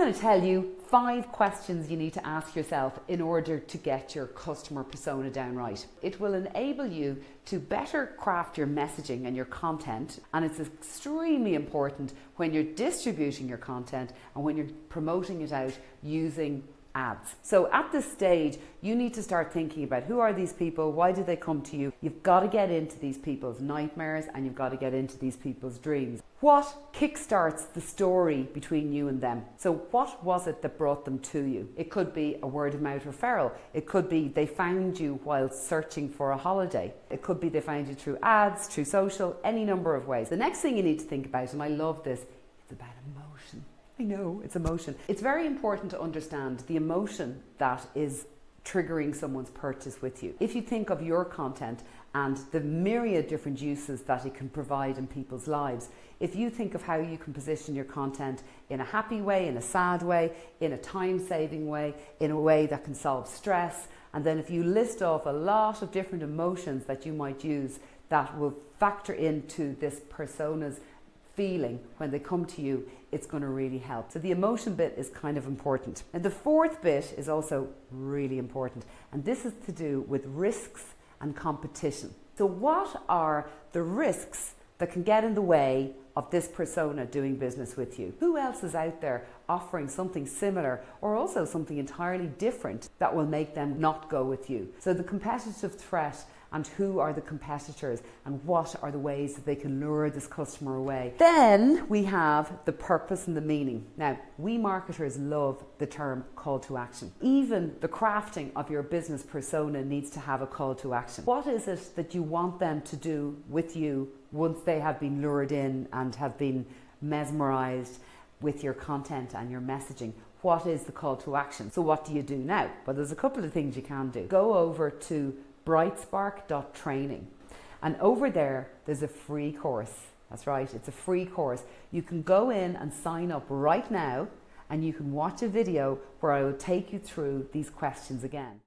going to tell you five questions you need to ask yourself in order to get your customer persona down right. It will enable you to better craft your messaging and your content, and it's extremely important when you're distributing your content and when you're promoting it out using ads. So at this stage, you need to start thinking about who are these people? Why did they come to you? You've got to get into these people's nightmares and you've got to get into these people's dreams. What kickstarts the story between you and them? So what was it that brought them to you? It could be a word of mouth referral. It could be they found you while searching for a holiday. It could be they found you through ads, through social, any number of ways. The next thing you need to think about, and I love this. I know, it's emotion. It's very important to understand the emotion that is triggering someone's purchase with you. If you think of your content and the myriad different uses that it can provide in people's lives, if you think of how you can position your content in a happy way, in a sad way, in a time saving way, in a way that can solve stress, and then if you list off a lot of different emotions that you might use that will factor into this persona's feeling when they come to you, it's going to really help. So the emotion bit is kind of important. And the fourth bit is also really important, and this is to do with risks and competition. So what are the risks that can get in the way of this persona doing business with you? Who else is out there offering something similar or also something entirely different that will make them not go with you? So the competitive threat and who are the competitors and what are the ways that they can lure this customer away. Then we have the purpose and the meaning. Now, we marketers love the term call to action. Even the crafting of your business persona needs to have a call to action. What is it that you want them to do with you once they have been lured in and have been mesmerized with your content and your messaging? What is the call to action? So what do you do now? Well, there's a couple of things you can do. Go over to brightspark.training. And over there, there's a free course. That's right, it's a free course. You can go in and sign up right now and you can watch a video where I will take you through these questions again.